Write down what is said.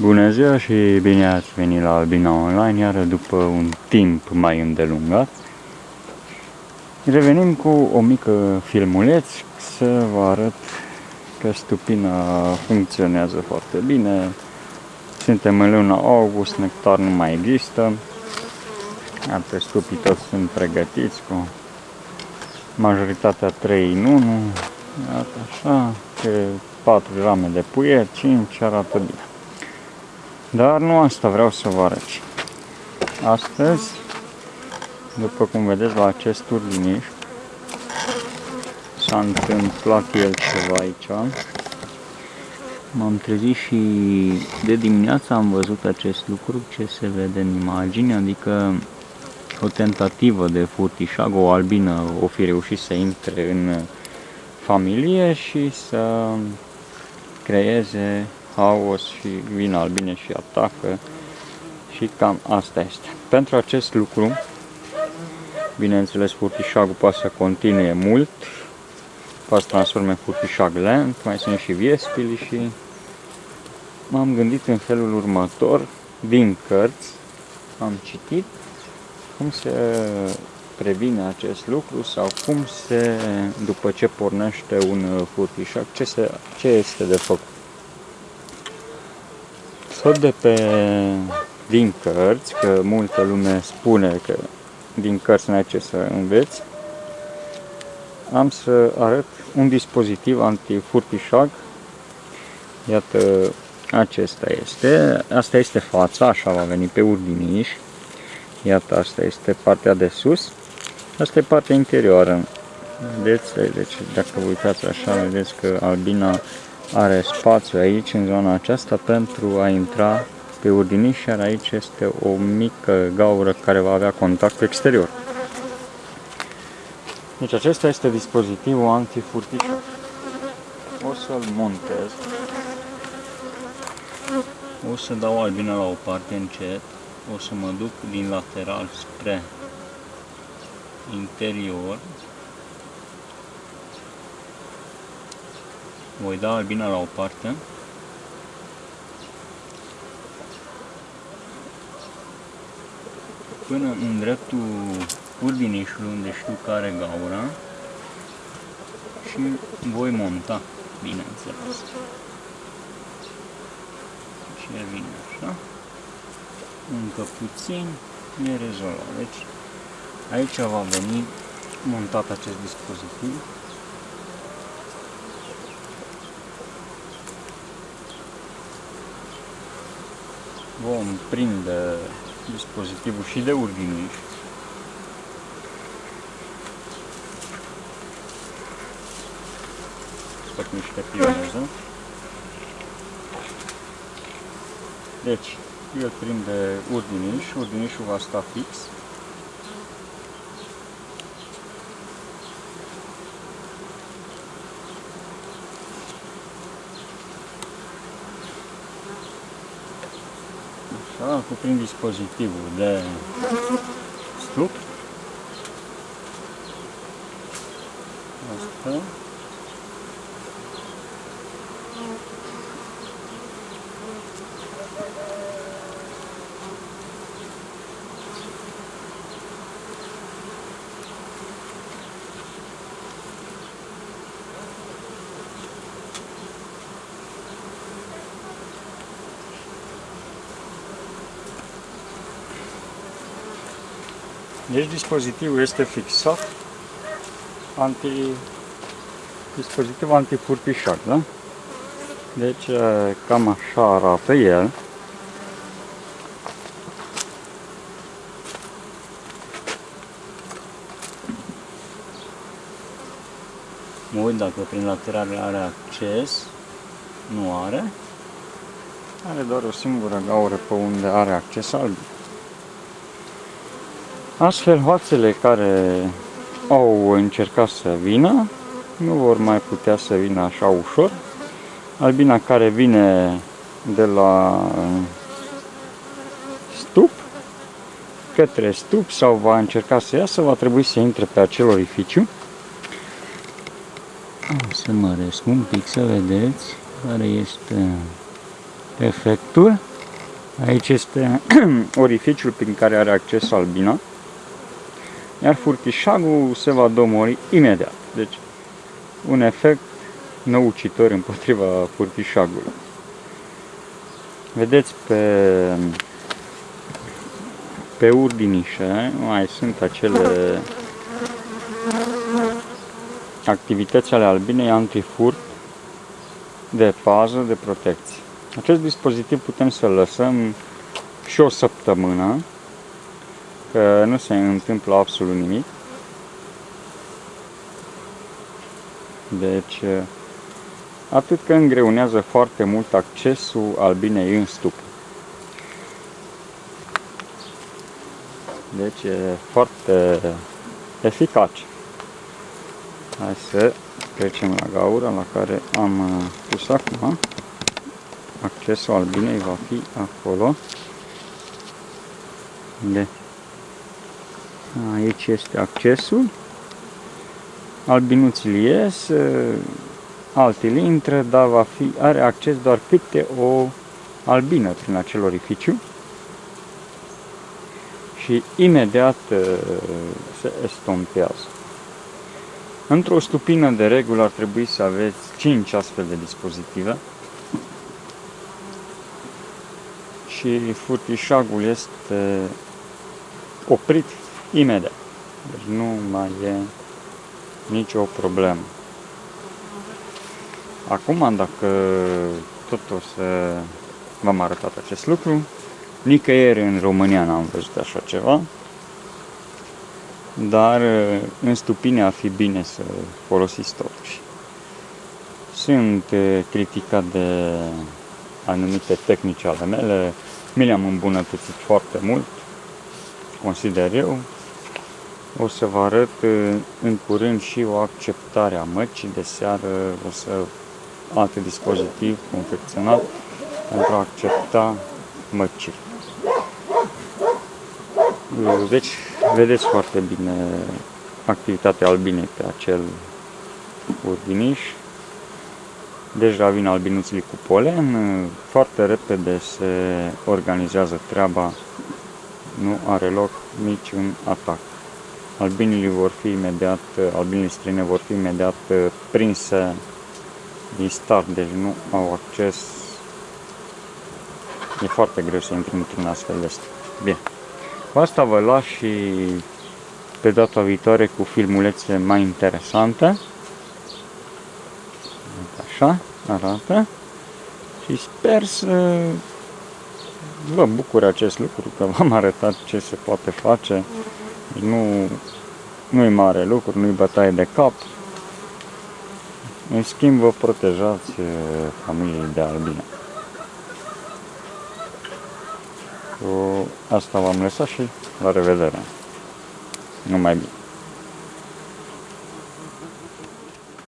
Bună ziua și bine ați venit la Albina Online, iar după un timp mai îndelungat. Revenim cu o mică filmuleț să vă arăt că stupina funcționează foarte bine. Suntem în luna august, nectar nu mai există. Alte stupii toți sunt pregătiți cu majoritatea 3 în 1. Iată așa, pe 4 rame de puiet, 5 arată bine. Dar nu asta vreau să vă arăt. Astăzi, după cum vedeți la acest turdiniș, s-a întâmplat el ceva aici. M-am trezit și de dimineață am văzut acest lucru, ce se vede în imagine, adică o tentativă de furtișag, o albină o fi reușit să intre în familie și să creeze haos și vin albine și atacă și cam asta este. Pentru acest lucru, bineînțeles, furtișagul poate să continue mult, poate să transforme în furtișag lent, mai sunt și viespili și m-am gândit în felul următor, din cărți, am citit cum se previne acest lucru sau cum se, după ce pornește un furtișag, ce, se, ce este de făcut. Tot de pe din cărți, că multă lume spune că din cărți n-ai ce să înveți, am să arăt un dispozitiv antifurtișag. Iată, acesta este. Asta este fața, așa va veni pe urdiniș. Iată, asta este partea de sus. Asta e partea interioară. Vedeți? Deci, dacă vă uitați așa, vedeți că albina are spațiu aici, în zona aceasta, pentru a intra pe urdiniș, iar aici este o mică gaură care va avea contact exterior. Deci acesta este dispozitivul antifurtiș. O să-l montez. O să dau albina la o parte încet. O să mă duc din lateral spre interior Voi da albina la o parte. Până în dreptul urdinișului unde știu care gaura și voi monta, bineînțeles. Și vine așa. Încă puțin e rezolvat. Deci aici va veni montat acest dispozitiv. Vom prinde dispozitivul și de urdiniș. Fac niște pioneză. Deci, el prinde urdiniș, urdinișul va sta fix. Așa, cuprind dispozitivul de stup. Asta. Deci dispozitivul este fixat anti dispozitiv antifurtișat, da? Deci cam așa arată el. Mă uit dacă prin laterale are acces. Nu are. Are doar o singură gaură pe unde are acces alb. Astfel, hoațele care au încercat să vină nu vor mai putea să vină așa ușor. Albina care vine de la stup către stup sau va încerca să iasă, va trebui să intre pe acel orificiu. O să măresc un pic să vedeți care este efectul. Aici este orificiul prin care are acces albina, iar furtișagul se va domori imediat. Deci, un efect năucitor împotriva furtișagului. Vedeți pe, pe urdinișe mai sunt acele activități ale albinei antifurt de pază, de protecție. Acest dispozitiv putem să-l lăsăm și o săptămână, că nu se întâmplă absolut nimic. Deci, atât că îngreunează foarte mult accesul albinei în stup. Deci e foarte eficace. Hai să trecem la gaura la care am uh, pus acum. Accesul albinei va fi acolo. De. Aici este accesul. Albinuții ies, uh, altele intră, dar va fi, are acces doar câte o albină prin acel orificiu și imediat uh, se estompează. Într-o stupină de regulă ar trebui să aveți 5 astfel de dispozitive și furtișagul este oprit imediat. Deci nu mai e nicio problemă. Acum, dacă tot o să v-am arătat acest lucru, nicăieri în România n-am văzut așa ceva, dar în stupine ar fi bine să folosiți totuși. Sunt criticat de anumite tehnici ale mele, mi le-am îmbunătățit foarte mult, consider eu. O să vă arăt în curând și o acceptare a măcii de seară, o să alt dispozitiv confecționat pentru a accepta măcii. Deci, vedeți foarte bine activitatea albinei pe acel urdiniș. Deja vin albinuții cu polen, foarte repede se organizează treaba, nu are loc niciun atac. Albinii vor fi imediat, albinii străine vor fi imediat prinse din start, deci nu au acces. E foarte greu să intri într-un astfel de stat. Bine. Cu asta vă las și pe data viitoare cu filmulețe mai interesante. Așa arată. Și sper să vă bucur acest lucru, că v-am arătat ce se poate face. Nu, nu-i mare lucru, nu-i bătaie de cap. În schimb, vă protejați eh, familiei de albine. Cu asta v-am lăsat și la revedere. Numai bine.